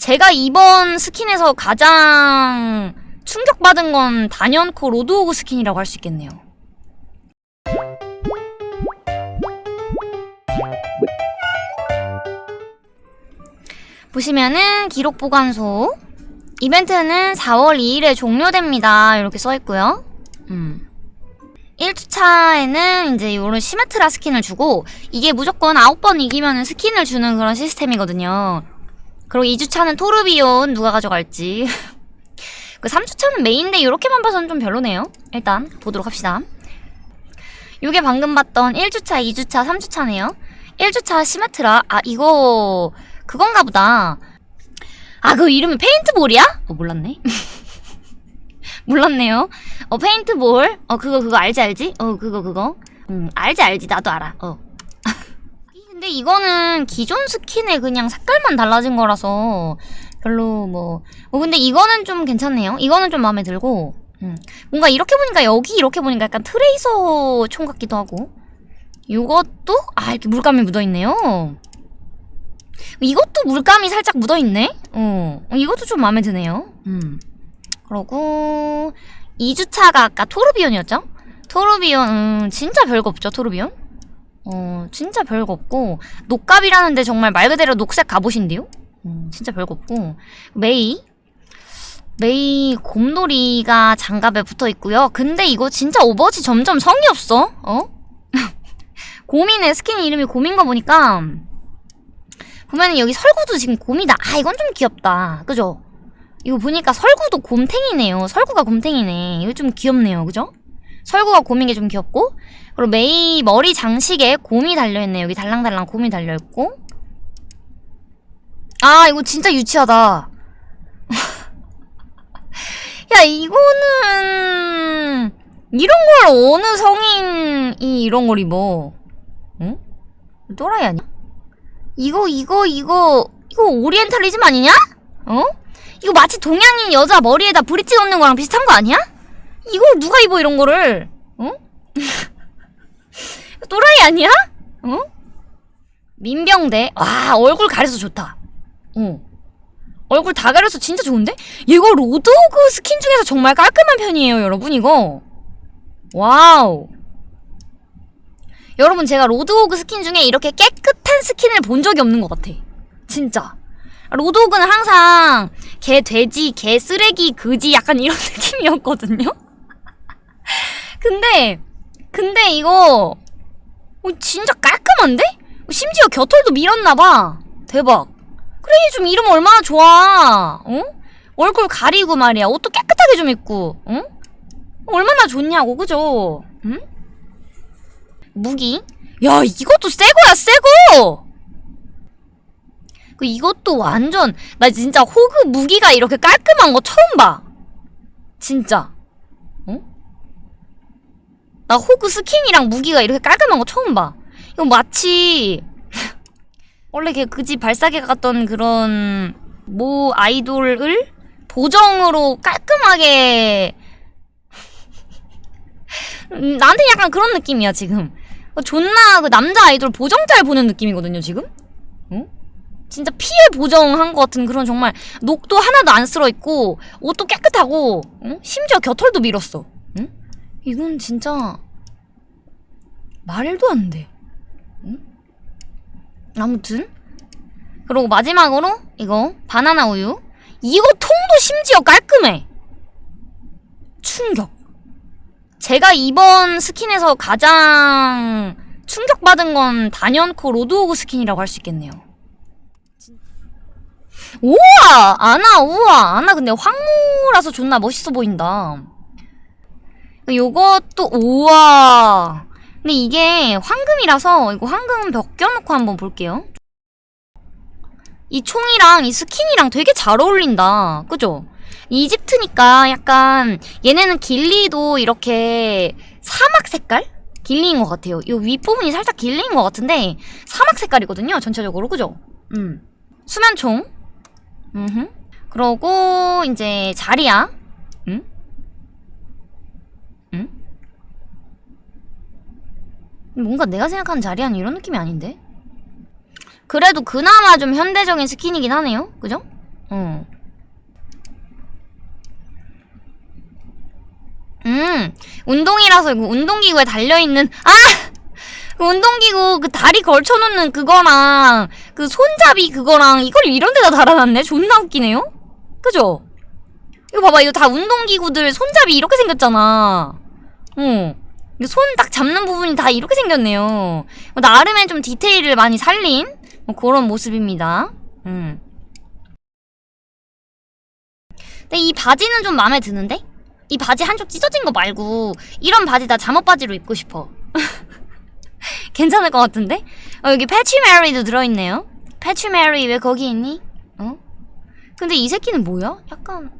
제가 이번 스킨에서 가장 충격받은 건 단연코 로드호그 스킨이라고 할 수 있겠네요. 보시면은 기록 보관소 이벤트는 4월 2일에 종료됩니다. 이렇게 써있고요. 음. 1주차에는 이제 이런 시메트라 스킨을 주고 이게 무조건 9번 이기면 스킨을 주는 그런 시스템이거든요. 그리고 2주차는 토르비온 누가 가져갈지 그 3주차는 메인데 이렇게만 봐서는 좀 별로네요. 일단 보도록 합시다. 이게 방금 봤던 1주차, 2주차, 3주차네요. 1주차 시메트라 아 이거 그건가 보다. 아, 그 이름이 paintball이야? 어, 몰랐네. 몰랐네요. 어, paintball. 어, 그거, 그거 알지, 알지? 어, 그거, 그거. 음, 알지, 알지. 나도 알아. 어. 근데 이거는 기존 스킨의 그냥 색깔만 달라진 거라서 별로 뭐. 어, 근데 이거는 좀 괜찮네요. 이거는 좀 마음에 들고. 음. 뭔가 이렇게 보니까 여기 이렇게 보니까 약간 트레이서 총 같기도 하고. 이것도? 아, 이렇게 물감이 묻어있네요. 이것도 물감이 살짝 묻어있네? 어, 이것도 좀 마음에 드네요. 음. 그러고 2주차가 아까 토르비온이었죠? 토르비온, 음, 진짜 별거 없죠, 토르비온? 어, 진짜 별거 없고 녹갑이라는데 정말 말 그대로 녹색 갑옷인데요? 음, 진짜 별거 없고 메이 메이 곰돌이가 장갑에 붙어 있고요. 근데 이거 진짜 오버워치 점점 성의 없어. 어? 곰이네 스킨 이름이 곰인 거 보니까 보면은 여기 설구도 지금 곰이다. 아 이건 좀 귀엽다. 그죠? 이거 보니까 설구도 곰탱이네요. 설구가 곰탱이네. 이거 좀 귀엽네요. 그죠? 설구가 곰인 게 좀 귀엽고 그리고 메이 머리 장식에 곰이 달려있네. 여기 달랑달랑 곰이 달려있고 아 이거 진짜 유치하다. 야 이거는 이런 걸 어느 성인이 이런 걸 입어? 응? 또라이 아니야? 이거 이거 이거 이거 오리엔탈리즘 아니냐? 어? 이거 마치 동양인 여자 머리에다 브릿지 넣는 거랑 비슷한 거 아니야? 이걸 누가 입어 이런 거를? 어? 또라이 아니야? 어? 민병대 와 얼굴 가려서 좋다. 어. 얼굴 다 가려서 진짜 좋은데? 이거 로드호그 스킨 중에서 정말 깔끔한 편이에요 여러분 이거. wow. 여러분 제가 로드호그 스킨 중에 이렇게 깨끗한 스킨을 본 적이 없는 것 같아. 진짜. 로드호그는 항상 개 돼지, 개 쓰레기, 그지 약간 이런 느낌이었거든요. 근데 근데 이거 어, 진짜 깔끔한데? 심지어 겨털도 밀었나봐. 대박. 그래 좀 이러면 얼마나 좋아. 어? 얼굴 가리고 말이야. 옷도 깨끗하게 좀 입고. 어? 얼마나 좋냐고 그죠? 응? 무기? 야 이것도 새거야 새거! 그 이것도 완전 나 진짜 호그 무기가 이렇게 깔끔한 거 처음 봐. 진짜. 어? 나 호그 스킨이랑 무기가 이렇게 깔끔한 거 처음 봐. 이거 마치 원래 걔 그지 발사계 갔던 그런 모 아이돌을 보정으로 깔끔하게 음, 나한테 약간 그런 느낌이야 지금 존나 그 남자 아이돌 보정잘 보는 느낌이거든요 지금 어? 진짜 피해 보정한 것 같은 그런 정말 녹도 하나도 안 쓸어있고 옷도 깨끗하고 어? 심지어 겨털도 밀었어 응? 이건 진짜 말도 안 돼 응? 아무튼 그리고 마지막으로 이거 바나나 우유 이거 통도 심지어 깔끔해 충격 제가 이번 스킨에서 가장 충격받은 건 단연코 로드호그 스킨이라고 할 수 있겠네요. 우와! 아나, 우와! 아나 근데 황무라서 존나 멋있어 보인다. 요것도, 우와! 근데 이게 황금이라서 이거 황금 벗겨놓고 한번 볼게요. 이 총이랑 이 스킨이랑 되게 잘 어울린다. 그죠? 이집트니까 약간 얘네는 길리도 이렇게 사막 색깔? 길리인 것 같아요. 이 윗부분이 살짝 길리인 것 같은데 사막 색깔이거든요. 전체적으로. 그죠? 음. 수면총. 음흠. 그러고 이제 자리야. 응? 응? 뭔가 내가 생각하는 자리야는 이런 느낌이 아닌데? 그래도 그나마 좀 현대적인 스킨이긴 하네요. 그죠? 어. 음, 운동이라서 이거 운동기구에 달려있는, 아! 그 운동기구 그 다리 걸쳐놓는 그거랑 그 손잡이 그거랑 이걸 이런 데다 달아놨네? 존나 웃기네요? 그죠? 이거 봐봐, 이거 다 운동기구들 손잡이 이렇게 생겼잖아. 어. 손 딱 잡는 부분이 다 이렇게 생겼네요. 나름의 좀 디테일을 많이 살린 뭐 그런 모습입니다. 음. 근데 이 바지는 좀 마음에 드는데? 이 바지 한쪽 찢어진 거 말고 이런 바지 나 잠옷 바지로 입고 싶어. 괜찮을 것 같은데? 어, 여기 파치마리도 들어있네요. 파치마리 왜 거기 있니? 어? 근데 이 새끼는 뭐야? 약간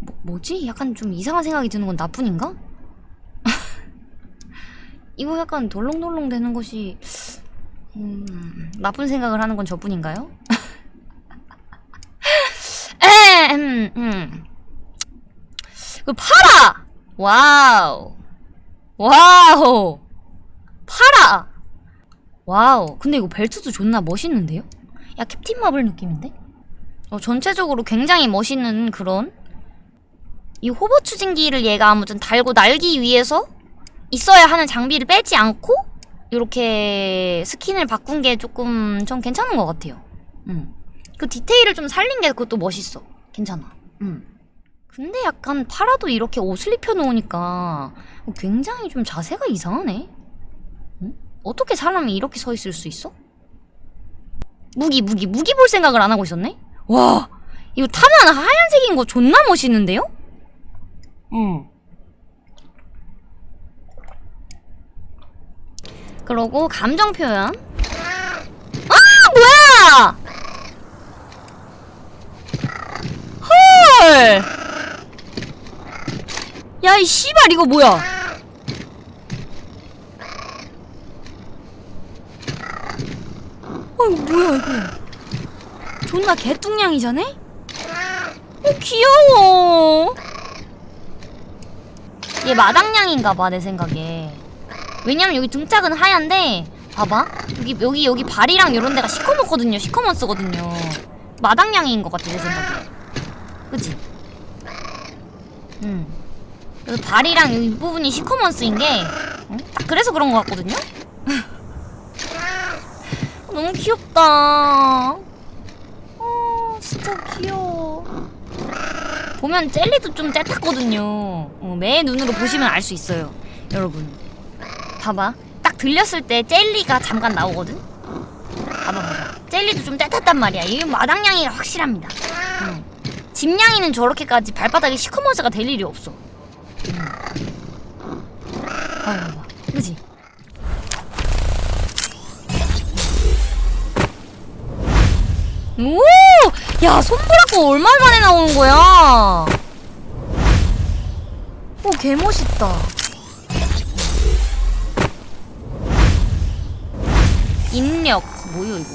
뭐, 뭐지? 약간 좀 이상한 생각이 드는 건 나뿐인가? 이거 약간 덜렁덜렁 되는 것이 음, 나쁜 생각을 하는 건 저뿐인가요? 에, 음, 음. 그 파라! Wow. Wow. 파라! Wow. 근데 이거 벨트도 존나 멋있는데요? 야, 캡틴 마블 느낌인데? 어, 전체적으로 굉장히 멋있는 그런 이 호버 추진기를 얘가 아무튼 달고 날기 위해서 있어야 하는 장비를 빼지 않고 이렇게 스킨을 바꾼 게 조금 전 괜찮은 것 같아요. 음. 그 디테일을 좀 살린 게 그것도 멋있어. 괜찮아. 음. 근데 약간 파라도 이렇게 옷을 입혀놓으니까 굉장히 좀 자세가 이상하네. 응? 어떻게 사람이 이렇게 서 있을 수 있어? 무기, 무기, 무기 볼 생각을 안 하고 있었네? 와, 이거 타면 하얀색인 거 존나 멋있는데요? 응. 그러고 감정 표현. 아, 뭐야! 헐! 야, 이 씨발 이거 뭐야? 어, 이거 뭐야 이거? 존나 개뚱냥이잖아? 어, 귀여워. 얘 마당냥인가봐 내 생각에. 왜냐면 여기 등짝은 하얀데 봐봐. 여기 여기 여기 발이랑 이런 데가 시커멓거든요. 시커먼스거든요. 마당냥이인 것 같아 내 생각에. 그치? 음. 그래서 발이랑 여기 부분이 시커먼스인 게 응? 딱 그래서 그런 것 같거든요? 너무 귀엽다. 어 진짜 귀여워. 보면 젤리도 좀 째탔거든요. 어, 매 눈으로 보시면 알 수 있어요 여러분 봐봐. 딱 들렸을 때 젤리가 잠깐 나오거든? 봐봐 봐봐. 젤리도 좀 떼탔단 말이야. 이 마당냥이가 확실합니다. 응. 집냥이는 저렇게까지 발바닥에 시커먼스가 될 일이 없어. 응. 봐봐 봐봐. 그지? 오! 야 손보라고 얼마 만에 나오는 거야? 오 개멋있다 인력 뭐요 이거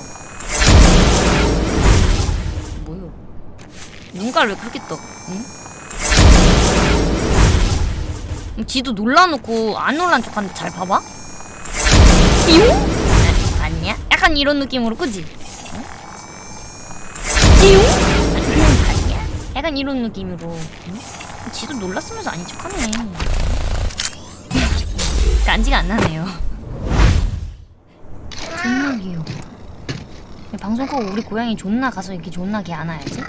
뭐요 눈가를 떠 응? 음, 지도 놀라놓고 안 놀란 척하는데 잘 봐봐 띠용? 아, 아니야? 약간 이런 느낌으로 그지? 응? 띠용? 아니야? 약간 이런 느낌으로 응? 지도 놀랐으면서 아닌 척하네 간지가 안 나네요 존나 귀여워. 방송 끄고 우리 고양이 존나 가서 이렇게 존나 개 안아야지